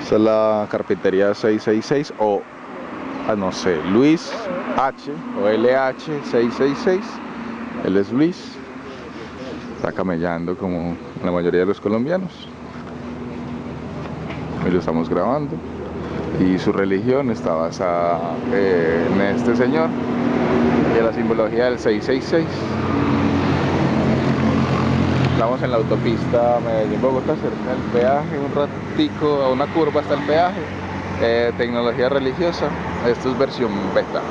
Esta es la carpintería 666 o, ah, no sé, Luis H o LH 666. Él es Luis. Está camellando como la mayoría de los colombianos. Y lo estamos grabando. Y su religión está basada eh, en este señor y en la simbología del 666. Estamos en la autopista Medellín-Bogotá, cerca del peaje, un ratico a una curva hasta el peaje. Eh, tecnología religiosa, esto es versión beta.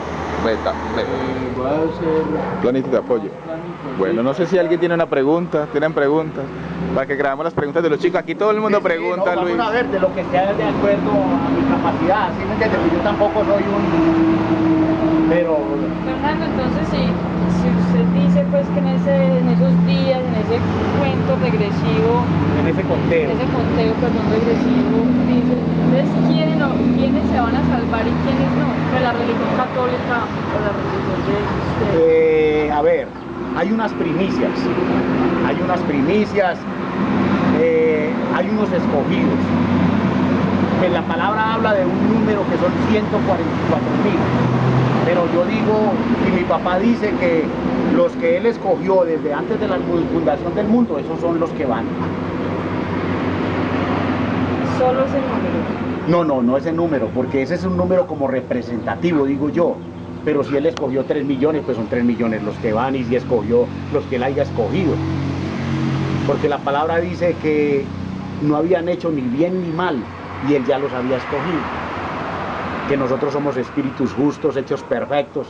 Beta, beta. Eh, voy a hacer Planito de apoyo. Bueno, no sé si alguien tiene una pregunta, tienen preguntas, para que grabemos las preguntas de los chicos. Aquí todo el mundo Sí, sí, pregunta, no, Luis. Vamos a ver de lo que sea de acuerdo a mi capacidad, ¿sí me entiendes? Yo tampoco soy un... Pero Fernando, entonces si, si usted dice pues que en, ese, en esos días, en ese cuento regresivo, en ese conteo. en ese conteo, perdón, regresivo, dice, entonces ¿quiénes, no- quiénes se van a salvar y quiénes no? ¿De la religión católica o la religión de ustedes? Eh, a ver, hay unas primicias, hay unas primicias, eh, hay unos escogidos. Que la palabra habla de un número que son 144 mil. Pero yo digo, y mi papá dice que los que él escogió desde antes de la fundación del mundo, esos son los que van. Solo ese número. No, no, no ese número, porque ese es un número como representativo, digo yo. Pero si él escogió 3 millones, pues son 3 millones los que van y si escogió los que él haya escogido. Porque la palabra dice que no habían hecho ni bien ni mal y él ya los había escogido. Que nosotros somos espíritus justos, hechos perfectos,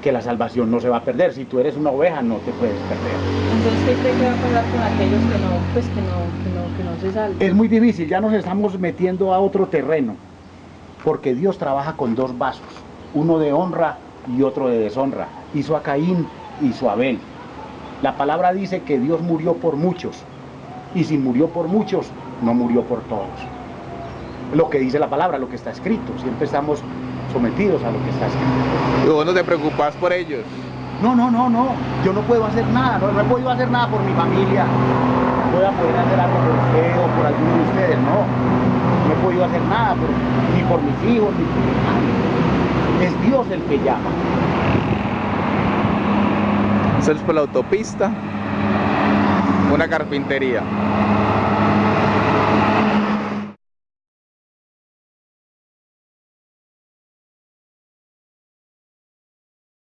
que la salvación no se va a perder. Si tú eres una oveja, no te puedes perder. Entonces, ¿qué cree que va a pasar con aquellos que no, pues que no, que no, que no se salvan? Es muy difícil, ya nos estamos metiendo a otro terreno, porque Dios trabaja con dos vasos, uno de honra y otro de deshonra. Hizo a Caín, hizo a Abel. La palabra dice que Dios murió por muchos, y si murió por muchos, no murió por todos. Lo que dice la palabra, lo que está escrito, siempre estamos sometidos a lo que está escrito. Y vos no te preocupas por ellos. No, no, no, no, yo no puedo hacer nada, no, no he podido hacer nada por mi familia, no voy a poder hacer algo por usted o por alguno de ustedes, no, no he podido hacer nada por- ni por mis hijos, ni por nadie. Es Dios el que llama. Salimos por la autopista, una carpintería.